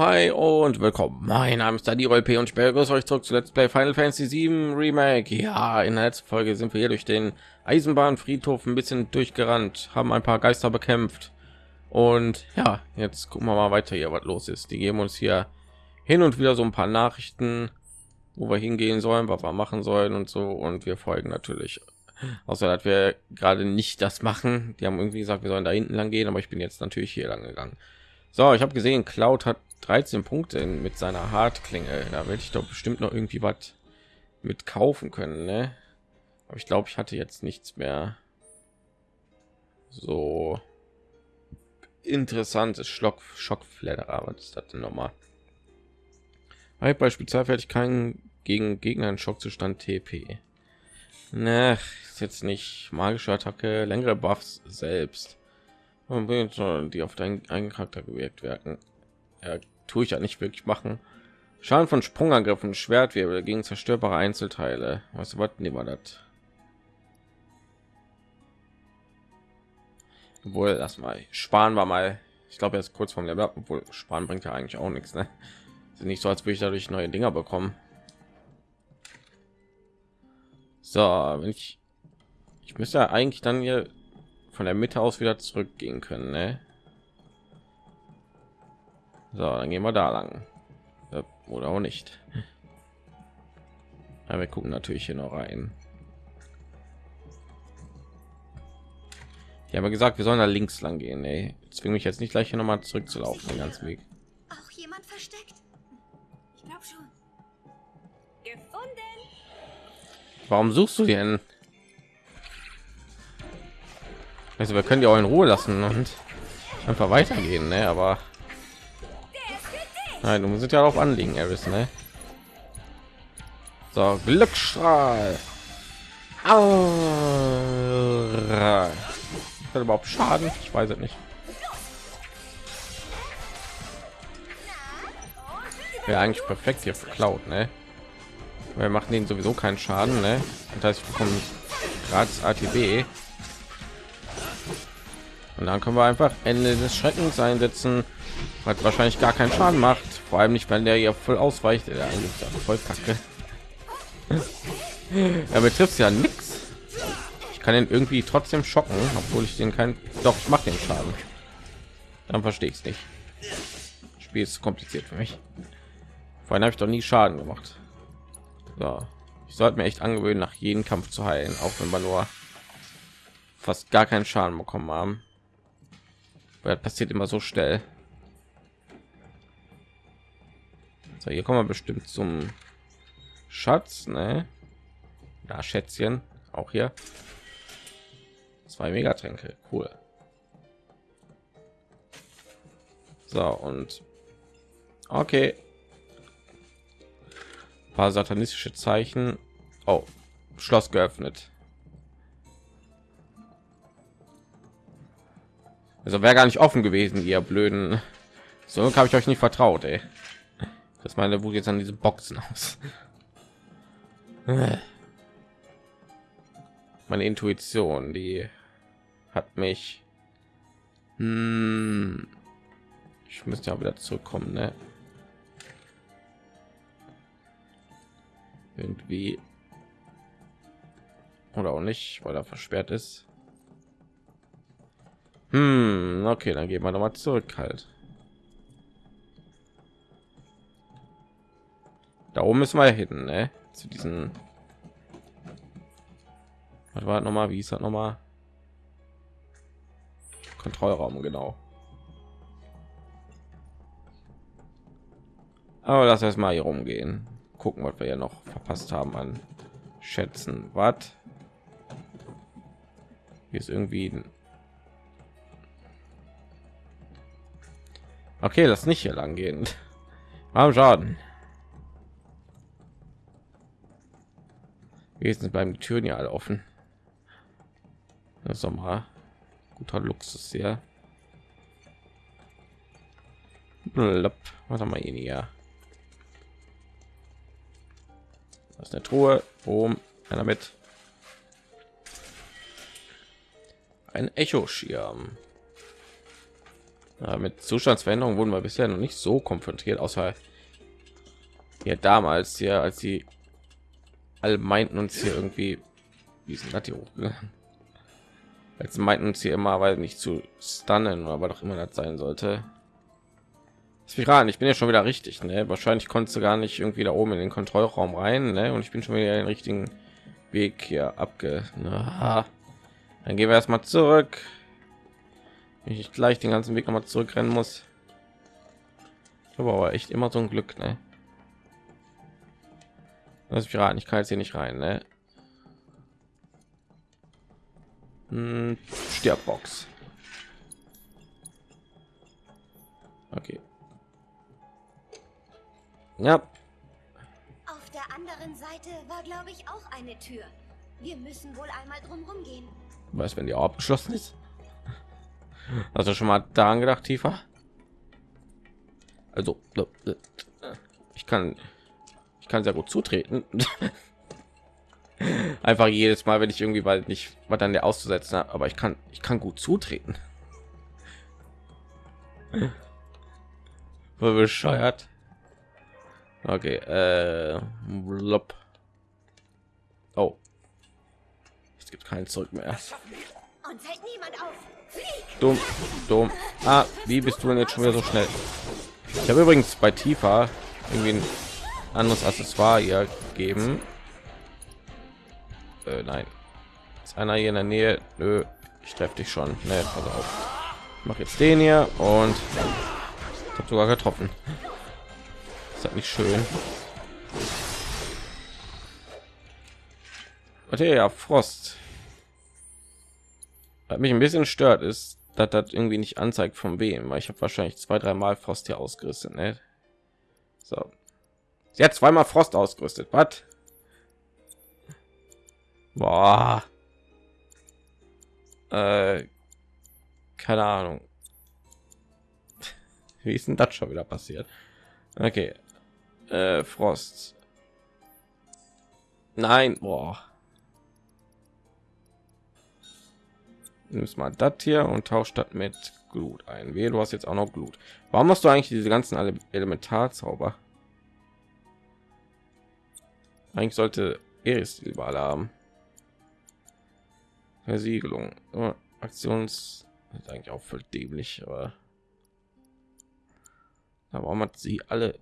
hi und willkommen. Mein Name ist Dani P und ich begrüße euch zurück zu Let's Play Final Fantasy 7 Remake. Ja, in der letzten Folge sind wir hier durch den Eisenbahnfriedhof ein bisschen durchgerannt, haben ein paar Geister bekämpft und ja, jetzt gucken wir mal weiter hier, was los ist. Die geben uns hier hin und wieder so ein paar Nachrichten, wo wir hingehen sollen, was wir machen sollen und so und wir folgen natürlich. Außer dass wir gerade nicht das machen. Die haben irgendwie gesagt, wir sollen da hinten lang gehen, aber ich bin jetzt natürlich hier lang gegangen. So, ich habe gesehen, Cloud hat 13 Punkte mit seiner Hartklinge. Da werde ich doch bestimmt noch irgendwie was mit kaufen können, ne? Aber ich glaube, ich hatte jetzt nichts mehr. So interessantes Schlock Schockfledderer. Was ist das denn nochmal? Bei Spezialfertigkeiten gegen Gegner in Schockzustand TP. Ne, ist jetzt nicht magische Attacke, längere Buffs selbst die auf deinen eigenen Charakter gewirkt werden. Ja, tue ich ja nicht wirklich machen. Schaden von Sprungangriffen, Schwertwirbel gegen zerstörbare Einzelteile. Was was nehmen wir das? Obwohl, lass mal sparen wir mal. Ich glaube, jetzt kurz vom Level, obwohl sparen bringt ja eigentlich auch nichts. Ne? Ist nicht so, als würde ich dadurch neue Dinger bekommen. So, wenn ich ich müsste ja eigentlich dann hier von der Mitte aus wieder zurückgehen können. Ne? So, dann gehen wir da lang. Oder auch nicht. Ja, wir gucken natürlich hier noch rein. Ich habe gesagt, wir sollen da links lang gehen. Ey. Zwinge mich jetzt nicht gleich hier noch mal zurückzulaufen den ganzen Weg. Auch jemand versteckt? Ich glaube schon. Gefunden. Warum suchst du denn? Also wir können die auch in Ruhe lassen und einfach weitergehen, ne? Aber nein, du musst ja darauf anliegen, Eris, ne? So, Glücksstrahl. Aura. Hat überhaupt Schaden? Ich weiß es nicht. Wäre eigentlich perfekt hier Cloud, ne? Wir machen den sowieso keinen Schaden, ne? Das heißt, wir bekommen gratis ATB und dann können wir einfach Ende des Schreckens einsetzen, hat wahrscheinlich gar keinen Schaden macht. Vor allem nicht, wenn der hier voll ausweicht. Eigentlich voll kacke. er betrifft ja nichts. Ich kann ihn irgendwie trotzdem schocken, obwohl ich den kein. Doch, ich mache den Schaden. Dann verstehe ich es nicht. Das Spiel ist kompliziert für mich. Vorhin habe ich doch nie Schaden gemacht. So. Ich sollte mir echt angewöhnen, nach jedem Kampf zu heilen, auch wenn wir nur fast gar keinen Schaden bekommen haben weil das passiert immer so schnell so hier kommen wir bestimmt zum schatz ne? da schätzchen auch hier zwei megatränke cool so und okay ein paar satanistische zeichen oh schloss geöffnet Also wäre gar nicht offen gewesen, ihr blöden. So habe ich euch nicht vertraut, ey. Das meine Wut jetzt an diese Boxen aus. Meine Intuition, die hat mich. Hm, ich müsste ja wieder zurückkommen, ne? Irgendwie oder auch nicht, weil er versperrt ist. Hm, okay, dann gehen wir noch mal zurück halt. Da oben müssen wir hin, ne? Zu diesen. Was war noch mal? Wie ist das noch mal? Kontrollraum genau. Aber lass erst mal hier rumgehen. Gucken, was wir ja noch verpasst haben an Schätzen. Was? Hier ist irgendwie Okay, das nicht hier lang gehen. Am Schaden. Wenigstens beim Türen ja alle offen. Das Sommer. Guter Luxus hier. Was haben wir hier? Das ist eine Truhe. Boom. Einer mit. Ein Echo-Schirm. Ja, mit Zustandsveränderungen wurden wir bisher noch nicht so konfrontiert, außer ja damals hier, als sie alle meinten uns hier irgendwie, wie sind das hier hochgegangen? Als meinten uns hier immer, weil nicht zu stunnen, aber doch immer das sein sollte. Ich bin ja schon wieder richtig, ne? Wahrscheinlich konntest du gar nicht irgendwie da oben in den Kontrollraum rein, ne? Und ich bin schon wieder den richtigen Weg hier abge. Na, dann gehen wir erstmal zurück. Wenn ich gleich den ganzen Weg noch mal zurückrennen muss. Aber echt immer so ein Glück, ne? Das Piraten, ich kann jetzt hier nicht rein, ne? Hm, Stirbbox. Okay. Ja. Auf der anderen Seite war, glaube ich, auch eine Tür. Wir müssen wohl einmal drumherum gehen. Was, wenn die auch abgeschlossen ist? Hast du schon mal daran gedacht, tiefer? Also, ich kann, ich kann sehr gut zutreten. Einfach jedes Mal, wenn ich irgendwie bald nicht, was dann der auszusetzen habe, aber ich kann, ich kann gut zutreten. War bescheuert. Okay, äh, blop. Oh, es gibt keinen Zurück mehr. Und hält niemand auf. Dumm, dumm. Ah, wie bist du denn jetzt schon wieder so schnell? Ich habe übrigens bei Tifa irgendwie ein anderes Accessoire hier gegeben. Äh, nein. Ist einer hier in der Nähe? Nö, ich treffe dich schon. Ne, pass auf. Ich mache jetzt den hier und habe sogar getroffen. Ist halt nicht schön. Warte, ja, Frost. Was mich ein bisschen stört, ist, dass das irgendwie nicht anzeigt von wem, weil ich habe wahrscheinlich zwei, drei Mal Frost hier ausgerüstet. Ne? So, sie hat zweimal Frost ausgerüstet. Was? Boah. Äh, keine Ahnung. Wie ist denn das schon wieder passiert? Okay, äh, Frost. Nein, boah. Nimmst mal das hier und tauscht das mit Glut ein. Wehe, du hast jetzt auch noch Glut. Warum hast du eigentlich diese ganzen Elementarzauber? Eigentlich sollte Eris überall haben. Versiegelung. Oh, Aktions ist eigentlich auch voll dämlich, aber warum hat sie alle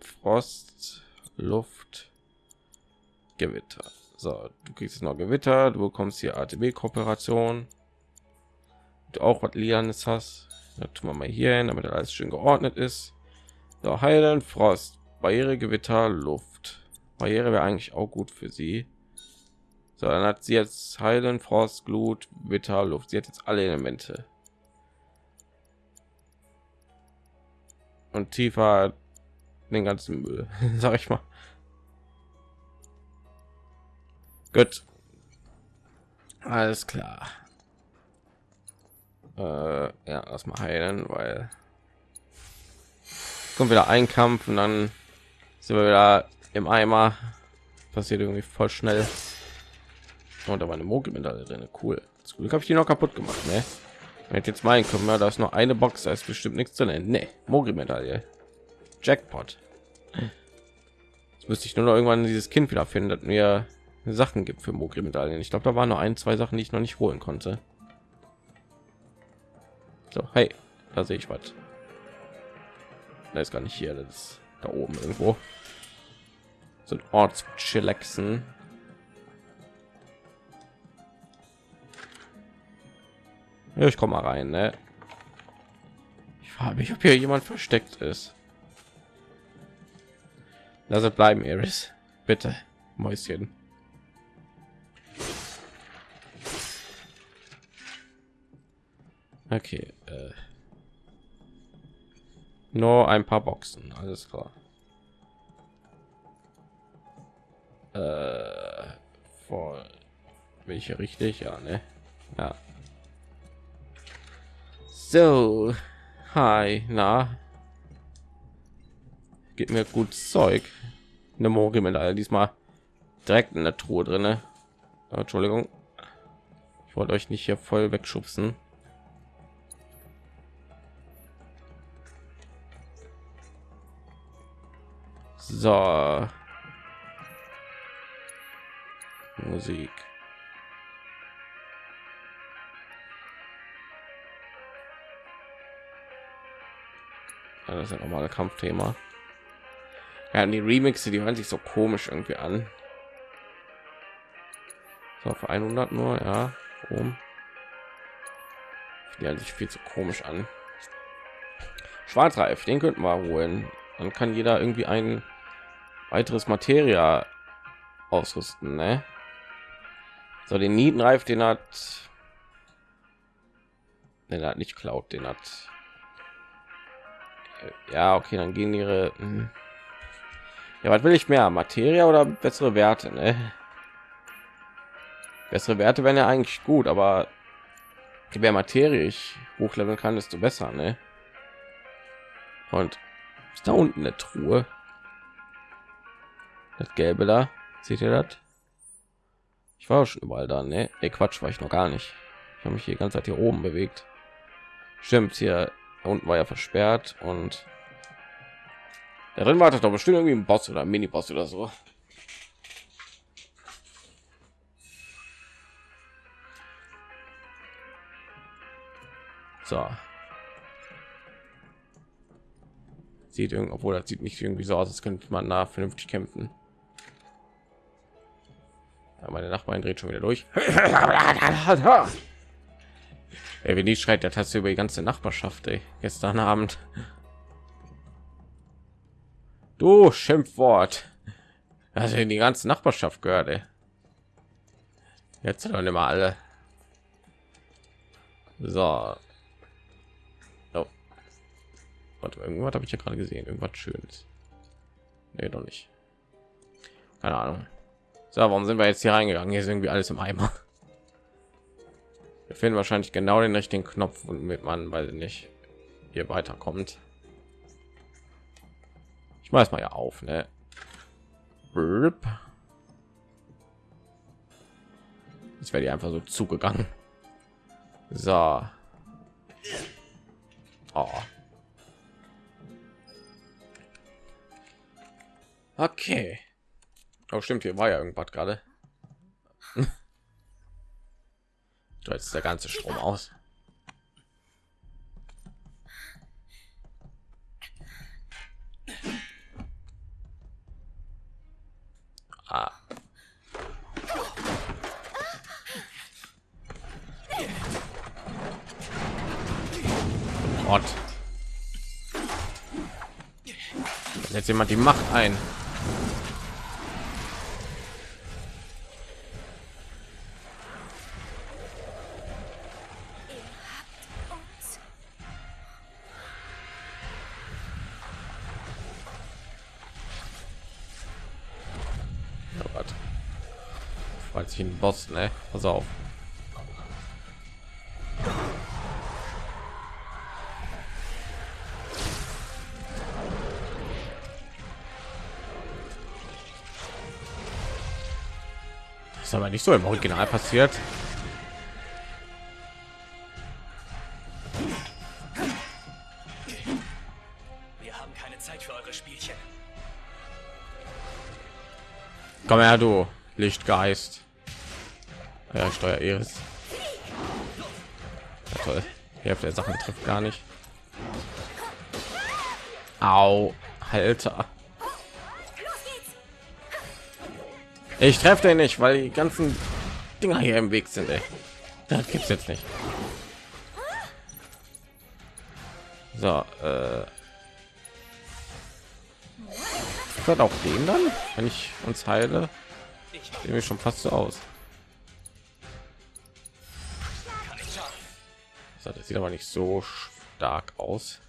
Frost, Luft, Gewitter. So, du kriegst noch Gewitter, du bekommst hier ATB-Kooperation. Du auch was Lianes hast. Da tun wir mal hier hin, damit alles schön geordnet ist. So, heilen, Frost, Barriere, Gewitter, Luft. Barriere wäre eigentlich auch gut für sie. So, dann hat sie jetzt heilen, Frost, Glut, Witter, Luft. Sie hat jetzt alle Elemente. Und tiefer den ganzen Müll, sag ich mal. Gut. Alles klar. Äh, ja, erstmal heilen, weil kommt wieder ein Kampf und dann sind wir wieder im Eimer. Passiert irgendwie voll schnell. Und da war eine Mogelmedaille drin. Cool. Zum Glück habe ich die noch kaputt gemacht. Ne? Wenn jetzt meinen können, ja, da ist noch eine Box, da ist bestimmt nichts drin. Ne, Mogelmedaille. Jackpot. Jetzt müsste ich nur noch irgendwann dieses Kind wieder finden, das mir Sachen gibt für Mogri-Medaillen. Ich glaube, da waren noch ein, zwei Sachen, die ich noch nicht holen konnte. So, hey, da sehe ich was. Da ist gar nicht hier, das ist da oben irgendwo. Sind Ortschillaxen. Ja, ich komme mal rein, ne? Ich frage mich, ob hier jemand versteckt ist. Lass es bleiben, Iris. Bitte, Mäuschen. Okay. Äh. Nur ein paar Boxen, alles klar. Äh, voll. welche richtig? Ja, ne? Ja. So. Hi, na. Gib mir gut Zeug. Eine Morgen mit all diesmal direkt in der Truhe drinne. Äh, Entschuldigung. Ich wollte euch nicht hier voll wegschubsen. So. Musik. Ja, das ist ja normale Kampfthema. Ja, die Remixe, die hören sich so komisch irgendwie an. So, auf 100 nur, ja. Um. Die hören sich viel zu komisch an. Schwarzreif, den könnten wir holen. Dann kann jeder irgendwie ein weiteres Materia ausrüsten, ne? So, den Nietenreif, den hat, den hat nicht klaut, den hat, ja, okay, dann gehen ihre, hm. ja, was will ich mehr, Materia oder bessere Werte, ne? Bessere Werte wären ja eigentlich gut, aber je mehr Materie ich hochleveln kann, desto besser, ne? Und ist da unten eine Truhe? Das gelbe da, seht ihr das? Ich war schon überall da, ne? Nee, Quatsch, war ich noch gar nicht. Ich habe mich hier ganze Zeit hier oben bewegt. Stimmt, hier unten war ja versperrt und darin wartet doch bestimmt irgendwie ein Boss oder ein Mini-Boss oder so. So. Sieht irgendwie, obwohl das sieht nicht irgendwie so aus, als könnte man da vernünftig kämpfen. Meine Nachbarin dreht schon wieder durch. ey, wenn die schreit, der du über die ganze Nachbarschaft, ey. Gestern Abend. Du Schimpfwort. Also in die ganze Nachbarschaft gehört, ey. Jetzt doch immer alle. So. Oh. Warte, irgendwas habe ich ja gerade gesehen. Irgendwas Schönes. Nee, doch nicht. Keine Ahnung. So, warum sind wir jetzt hier reingegangen? Hier ist irgendwie alles im Eimer. Wir finden wahrscheinlich genau den richtigen Knopf, womit man, weil nicht hier weiterkommt. Ich weiß mal ja auf, ne? Jetzt werde ich einfach so zugegangen. So. Oh. Okay. Oh, stimmt, hier war ja irgendwas gerade. da ist der ganze Strom aus. Ah. Jetzt jemand die Macht ein. Sich ein Boss, ne? Pass auf. Das ist aber nicht so im Original passiert. Wir haben keine Zeit für eure Spielchen. Komm her, du Lichtgeist. Ja, Steuer Eris. Ja, toll. Die Hälfte der Sachen trifft gar nicht. Au, Alter. Ich treffe den nicht, weil die ganzen Dinger hier im Weg sind. Ey. Das gibt's jetzt nicht. So, äh, wird auch den dann, wenn ich uns heile, sehen wir schon fast so aus. So, das sieht aber nicht so stark aus.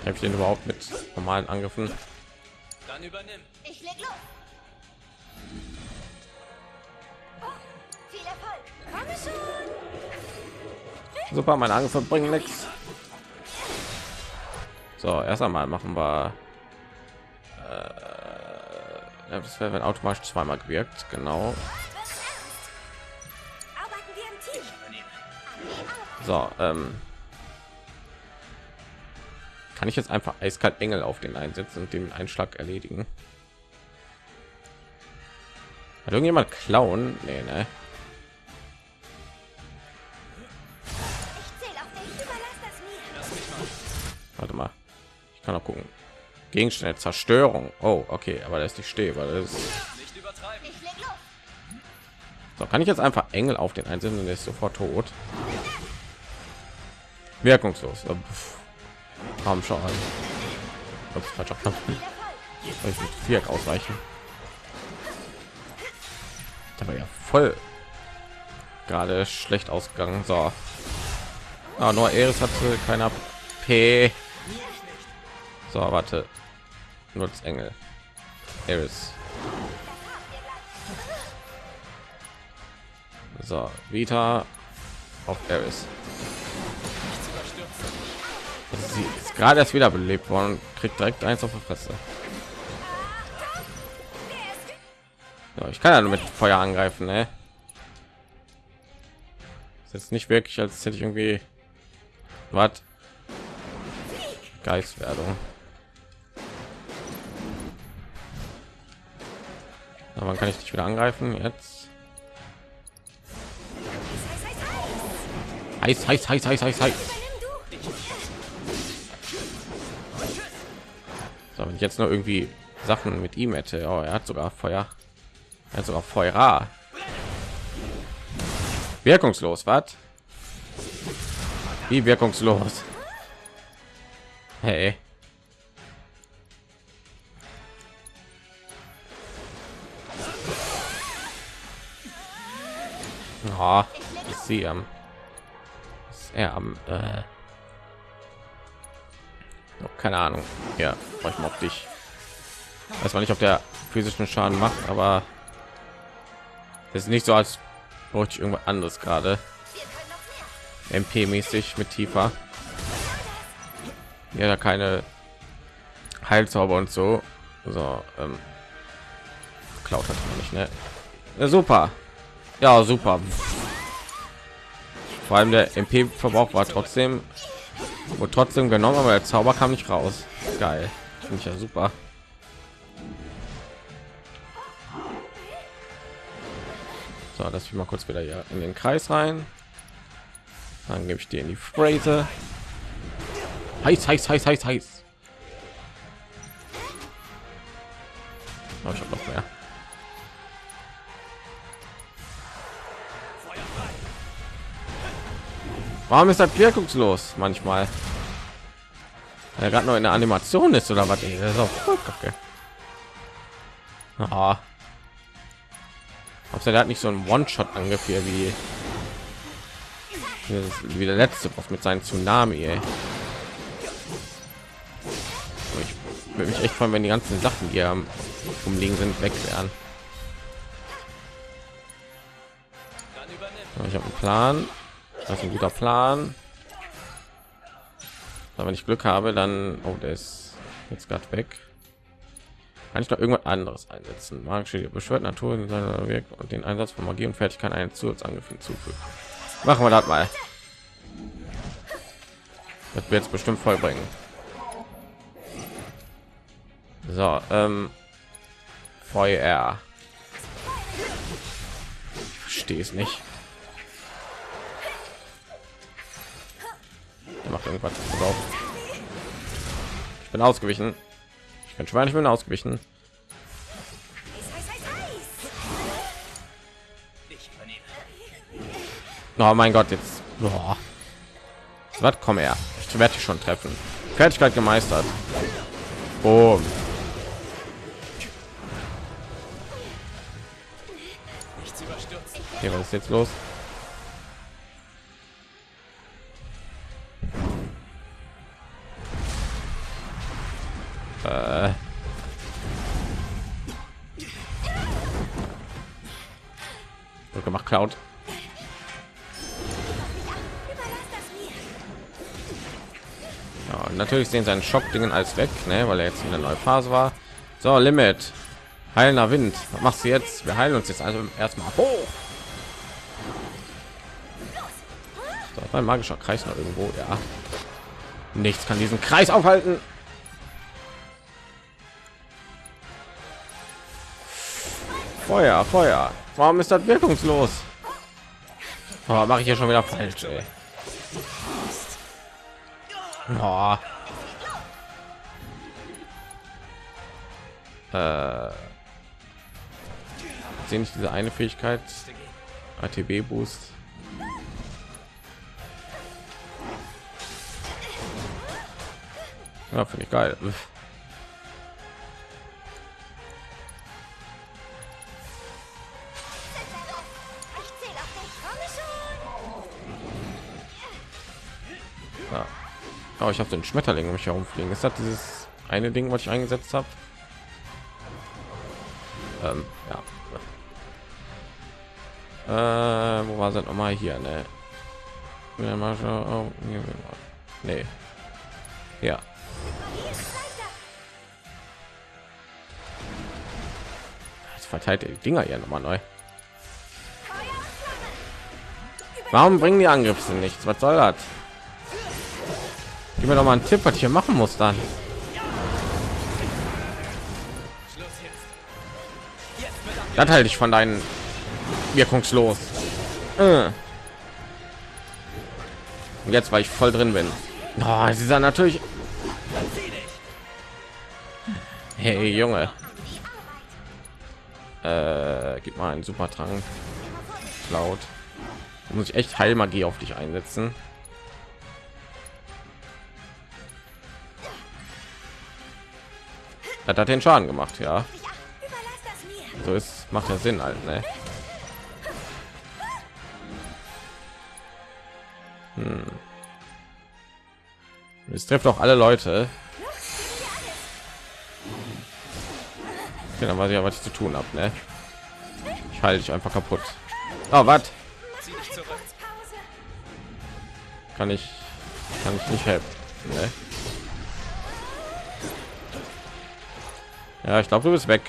Habe ich den überhaupt mit normalen Angriffen? Dann übernimm. Ich leg los. Oh, viel Erfolg. Komm schon. Super, meine Angriffe bringen nichts. So, erst einmal machen wir. Äh, ja, das wäre wenn automatisch zweimal gewirkt, genau. So, ähm, Kann ich jetzt einfach eiskalt Engel auf den einsetzen und den Einschlag erledigen? Hat irgendjemand klauen? Nee, ne? Warte mal. Ich kann auch gucken. Gegenstände Zerstörung. Oh, okay, aber das ist nicht stehe, weil das ist so kann ich jetzt einfach Engel auf den einzelnen und der ist sofort tot. Wirkungslos. Haben schon. Ups, falscher Knopf. Soll ich mit Viereck ausweichen? Da war ja voll gerade schlecht ausgegangen. So. Ah, nur Eris hatte keiner P. So, warte. Nutz Engel. Eris. So, Vita auf Eris. Sie ist gerade erst wieder belebt worden kriegt direkt eins auf die Fresse. Ja, ich kann ja nur mit Feuer angreifen, ne? Ist jetzt nicht wirklich, als hätte ich irgendwie was Geistwerdung. Aber wann kann ich dich wieder angreifen? Jetzt. Heiß, heiß, heiß, heiß, heiß, heiß. So, wenn ich jetzt nur irgendwie Sachen mit ihm hätte. Oh, er hat sogar Feuer. Er hat sogar Feuer. Wirkungslos, was? Wie wirkungslos? Hey. Oh, ich sehe am. Er am. Äh, Oh, keine Ahnung. Ja, ich mal auf dich. Weiß man nicht, ob der physischen Schaden macht, aber es ist nicht so, als bräuchte ich irgendwas anderes gerade. Noch. MP-mäßig mit tiefer. Ja, da keine Heilzauber und so. So, ähm, klaut hat man nicht, ne? Ja, super. Ja, super. Vor allem der MP-Verbrauch war trotzdem wurde trotzdem genommen, aber der Zauber kam nicht raus. Geil, finde ich ja super. So, dass wir mal kurz wieder hier in den Kreis rein. Dann gebe ich dir in die Phrase. Heiß, heiß, heiß, heiß, heiß. Oh, ich habe noch mehr. Warum ist das wirkungslos manchmal? Weil er gerade noch in der Animation ist oder was? Ey, ist auch voll kacke. Aha. Ob der hat nicht so ein One-Shot angriff wie wie- der letzte Boss mit seinem Tsunami. Ey. Ich würde mich echt freuen, wenn die ganzen Sachen, am umliegen sind, weg wären. Ich habe einen Plan. Das ist ein guter Plan. Aber wenn ich Glück habe, dann oh, der ist jetzt gerade weg. Kann ich noch irgendwas anderes einsetzen? Magische beschwört Natur in seiner Wirk und den Einsatz von Magie und Fertigkeit einen Zusatzangriff hinzufügen. Machen wir das mal. Das wird jetzt bestimmt vollbringen. So, ähm, Feuer. Verstehe es nicht. Macht irgendwas. Ich bin ausgewichen. Ich kann schwer, ich bin ausgewichen. Oh mein Gott, jetzt. Oh. Was komm her? Ich werde dich schon treffen. Fertigkeit gemeistert. Boom. Hier, was ist jetzt los? Äh. Gemacht, Cloud. Ja, natürlich sehen seinen Schockdingen als weg, ne, weil er jetzt in der neuen Phase war. So, Limit. Heilender Wind. Was machst du jetzt? Wir heilen uns jetzt also erstmal hoch. So, ein magischer Kreis noch irgendwo, ja. Nichts kann diesen Kreis aufhalten. Feuer, Feuer. Warum ist das wirkungslos? Oh, Mache ich hier schon wieder falsch. Ey. Oh. Äh, sehe nicht diese eine Fähigkeit ATB Boost. Ja, finde ich geil. Oh, ich habe den Schmetterling um mich herumfliegen. Ist das dieses eine Ding, was ich eingesetzt habe? Ähm, ja. Äh, wo war es noch mal hier, ne? Ja. Oh, nee. Ja. Jetzt verteilt die Dinger hier noch mal neu. Warum bringen die Angriffe nichts? Was soll das? Gib mir doch mal einen Tipp, was ich hier machen muss dann. Das halte ich von deinen wirkungslos. Äh. Und jetzt, weil ich voll drin bin. Oh, sie sind natürlich. Hey Junge, äh, gib mal einen super Trank. Immer vorsichtig. Laut. Muss ich echt Heilmagie auf dich einsetzen. Hat hat den Schaden gemacht, ja. Das. So ist macht ja Sinn halt, ne? Hm. Es trifft auch alle Leute. Okay, dann weiß ich ja, was ich zu tun habe, ne? Ich halte dich einfach kaputt. Oh, was? Kann ich, kann ich nicht helfen, ne? Ja, ich glaube, du bist weg.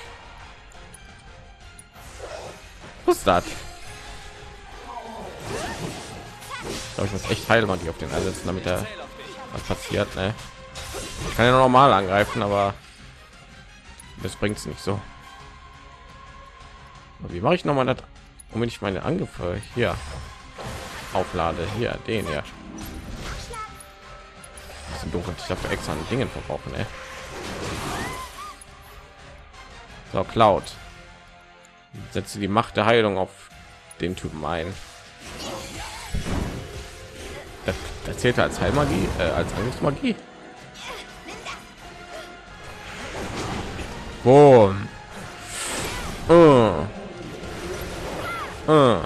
Was ist das? Ich glaube, ich muss echt Heilmagie auf den einsetzen, damit er was passiert, ne? Ich kann ja normal angreifen, aber das bringt es nicht so. Wie mache ich noch mal das, wenn ich meine Angriffe hier auflade? Hier, den sind dunkel. Ich dafür extra an Dingen verbrauchen, ey. So, Cloud. Setze die Macht der Heilung auf den Typen ein. Das, das zählt als Heilmagie, äh, als Angriffsmagie. Boom. Uh. Uh.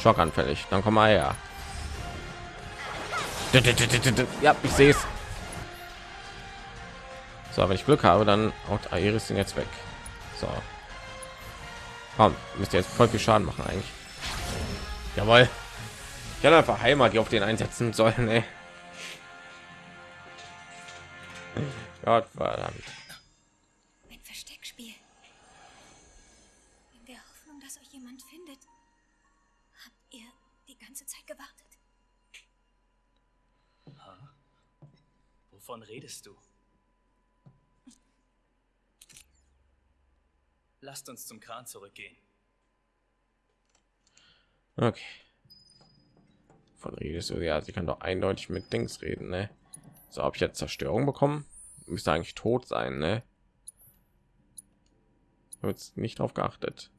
Schockanfällig. Dann komm mal her. Ja, ich sehe es. So, wenn ich Glück habe, dann haut Aeris den jetzt weg. So. Komm, müsst ihr jetzt voll viel Schaden machen eigentlich. Jawohl. Ich hätte einfach Heimat, die auf den einsetzen sollen, ey. Gott verdammt. Ein Versteckspiel. In der Hoffnung, dass euch jemand findet, habt ihr die ganze Zeit gewartet. Wovon redest du? Lasst uns zum Kran zurückgehen. Okay. Von redest du ja, sie kann doch eindeutig mit Dings reden, ne? So, habe ich jetzt Zerstörung bekommen? Müsste eigentlich tot sein, ne? Wird nicht drauf geachtet.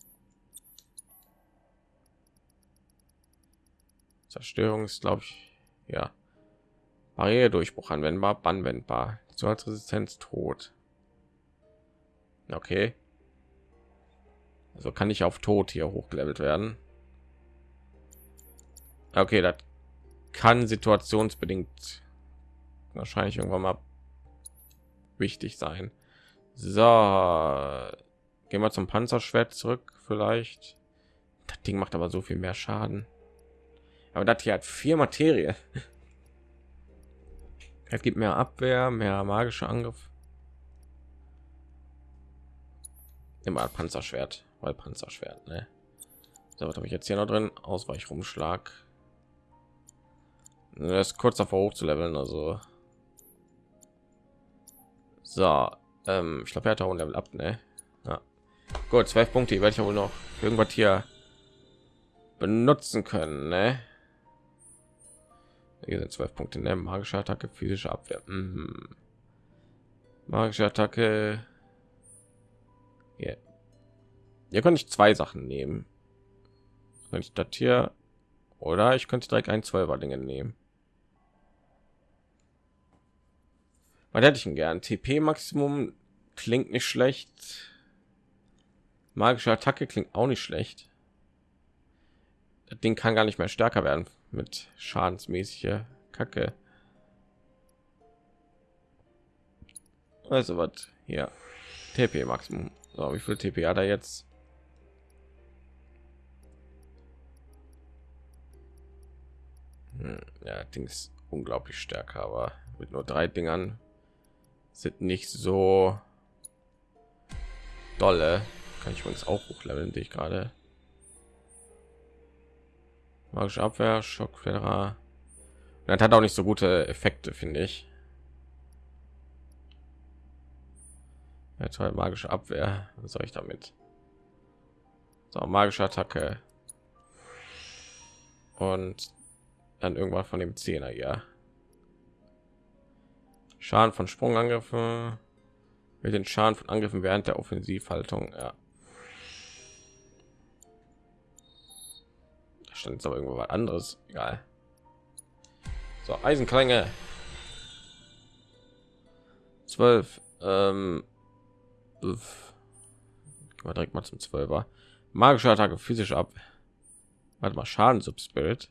Zerstörung ist, glaube ich, ja. Barriere Durchbruch anwendbar, anwendbar. Resistenz tot. Okay. Also kann ich auf Tod hier hochgelevelt werden. Okay, das kann situationsbedingt wahrscheinlich irgendwann mal wichtig sein. So, gehen wir zum Panzerschwert zurück, vielleicht. Das Ding macht aber so viel mehr Schaden. Aber das hier hat vier Materie. Es gibt mehr Abwehr, mehr magischer Angriff. Immer Panzerschwert, weil Panzerschwert, ne? So, was habe ich jetzt hier noch drin? Ausweichrumschlag. Er ist kurz davor hoch zu leveln, also. So, ähm, ich glaube, er hat auch ein Level ab, ne? Ja. Gut, zwölf Punkte, werde ich ja wohl noch irgendwas hier benutzen können, ne? Hier sind zwölf Punkte, ne? Magische Attacke, physische Abwehr. Mhm. Magische Attacke. Hier kann ich zwei Sachen nehmen. Wenn ich das hier oder ich könnte direkt ein Zwölfer Dinge nehmen. Was hätte ich denn gern? TP Maximum klingt nicht schlecht. Magische Attacke klingt auch nicht schlecht. Das Ding kann gar nicht mehr stärker werden mit schadensmäßige Kacke. Also was hier TP Maximum. So, wie viel TP hat er jetzt? Ja, Ding unglaublich stärker, aber mit nur drei Dingern sind nicht so dolle. Kann ich uns auch hochleveln, die ich gerade. Magische Abwehr, Schockfederer. Das hat auch nicht so gute Effekte, finde ich. Jetzt halt magische Abwehr. Was soll ich damit? So, magische Attacke. Und dann irgendwann von dem Zehner, ja. Schaden von Sprungangriffen mit den Schaden von Angriffen während der Offensivhaltung. Ja. Da stand jetzt aber irgendwo was anderes. Egal. So, Eisenklänge. 12. Ähm, direkt mal zum 12er. Magische Attacke physisch ab. Warte mal, Schaden Subspirit.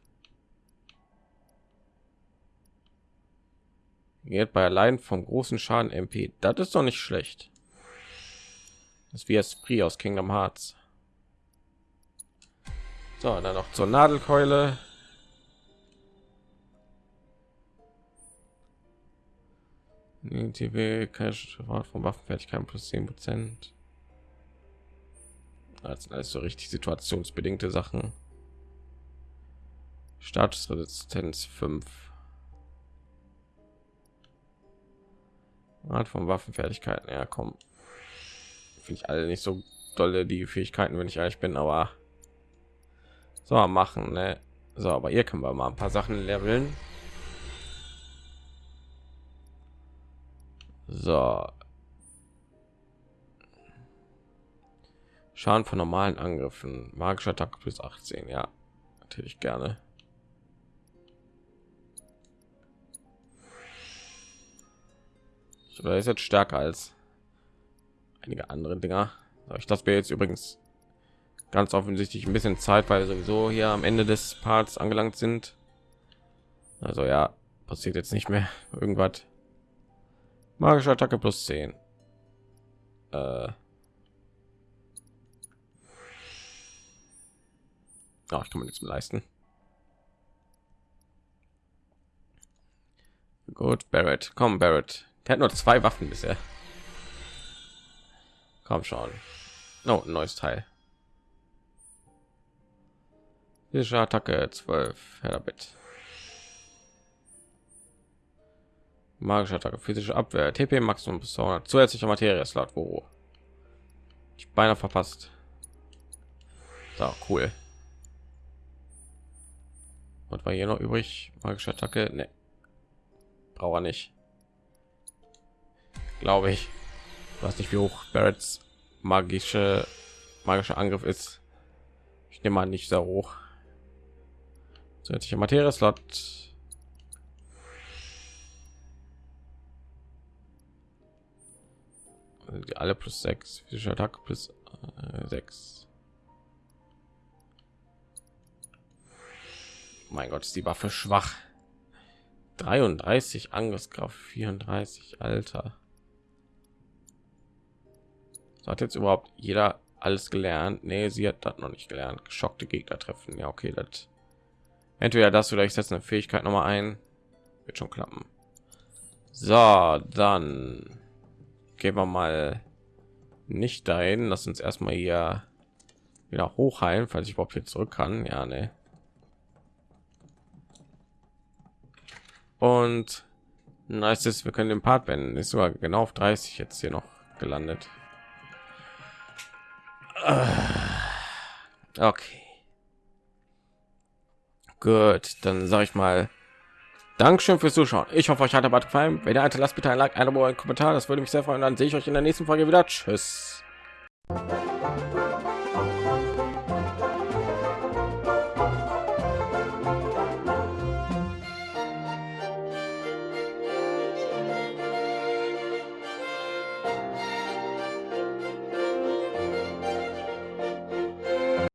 Geht bei allein vom großen Schaden MP. Das ist doch nicht schlecht. Das ist wie Esprit aus Kingdom Hearts. So, dann noch zur Nadelkeule. TV Cash von Waffenfertigkeit plus 10 Prozent. Sind alles so richtig situationsbedingte Sachen. Statusresistenz 5. Art von Waffenfertigkeiten. Ja, komm. Finde ich alle nicht so dolle die Fähigkeiten, wenn ich ehrlich bin, aber so machen, ne? So, aber hier können wir mal ein paar Sachen leveln. So. Schaden von normalen Angriffen, magischer Attack plus 18, ja, natürlich gerne. Oder ist jetzt stärker als einige andere Dinger. Ich das wir jetzt übrigens ganz offensichtlich ein bisschen Zeit, weil sowieso hier am Ende des Parts angelangt sind. Also ja, passiert jetzt nicht mehr irgendwas. Magische Attacke plus 10. Äh. Oh, ich kann mir nichts mehr leisten. Gut, Barrett. Komm, Barrett. Der hat nur zwei Waffen bisher. Komm schon. No, ein neues Teil. Physische Attacke 12. Herbit. Magische Attacke, physische Abwehr, TP Maximum bis 200. Zusätzlicher Materie Slot, wo ich beinahe verpasst. So, cool. Und war hier noch übrig? Magische Attacke? Ne. Braucht nicht glaube ich. Was nicht wie hoch Barretts magische magischer Angriff ist. Ich nehme mal nicht sehr hoch. Zusätzliche Materie Slot. Also alle plus sechs physische Attacke plus äh, sechs. Mein Gott, ist die Waffe schwach. 33 Angriffskraft, 34 Alter. So hat jetzt überhaupt jeder alles gelernt? Nee, sie hat das noch nicht gelernt. Geschockte Gegner treffen. Ja, okay, das entweder das oder ich setze eine Fähigkeit noch mal ein. Wird schon klappen. So, dann gehen wir mal nicht dahin. Lass uns erstmal hier wieder hochheilen, falls ich überhaupt hier zurück kann. Ja, ne. Und nice ist, wir können den Part beenden. Ist sogar genau auf 30 jetzt hier noch gelandet. Okay. Gut, dann sage ich mal Dankeschön fürs Zuschauen. Ich hoffe, euch hat der Bad gefallen. Wenn ihr hatte, lasst bitte ein Like, ein Abo, ein Kommentar. Das würde mich sehr freuen. Dann sehe ich euch in der nächsten Folge wieder. Tschüss.